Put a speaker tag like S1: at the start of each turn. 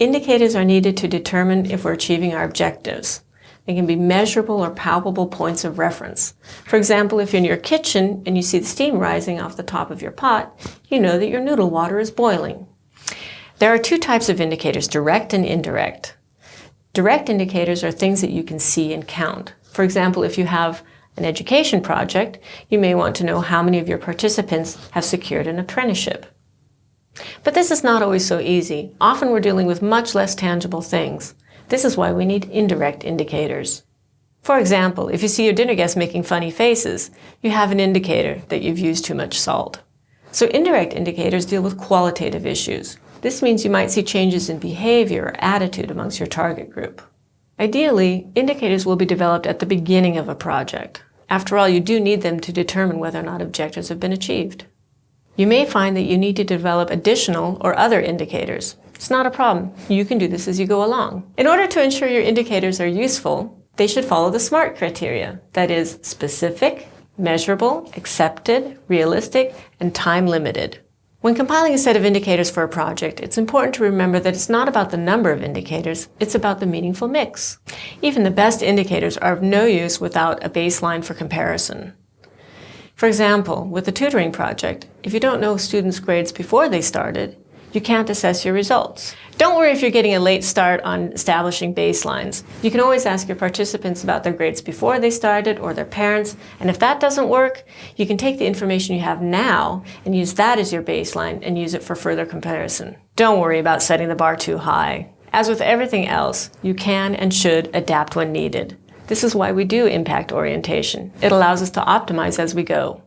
S1: Indicators are needed to determine if we're achieving our objectives. They can be measurable or palpable points of reference. For example, if you're in your kitchen and you see the steam rising off the top of your pot, you know that your noodle water is boiling. There are two types of indicators, direct and indirect. Direct indicators are things that you can see and count. For example, if you have an education project, you may want to know how many of your participants have secured an apprenticeship. But this is not always so easy. Often we're dealing with much less tangible things. This is why we need indirect indicators. For example, if you see your dinner guests making funny faces, you have an indicator that you've used too much salt. So indirect indicators deal with qualitative issues. This means you might see changes in behavior or attitude amongst your target group. Ideally, indicators will be developed at the beginning of a project. After all, you do need them to determine whether or not objectives have been achieved. You may find that you need to develop additional or other indicators. It's not a problem. You can do this as you go along. In order to ensure your indicators are useful, they should follow the SMART criteria. That is, specific, measurable, accepted, realistic, and time-limited. When compiling a set of indicators for a project, it's important to remember that it's not about the number of indicators, it's about the meaningful mix. Even the best indicators are of no use without a baseline for comparison. For example, with the tutoring project, if you don't know students' grades before they started, you can't assess your results. Don't worry if you're getting a late start on establishing baselines. You can always ask your participants about their grades before they started or their parents, and if that doesn't work, you can take the information you have now and use that as your baseline and use it for further comparison. Don't worry about setting the bar too high. As with everything else, you can and should adapt when needed. This is why we do impact orientation. It allows us to optimize as we go.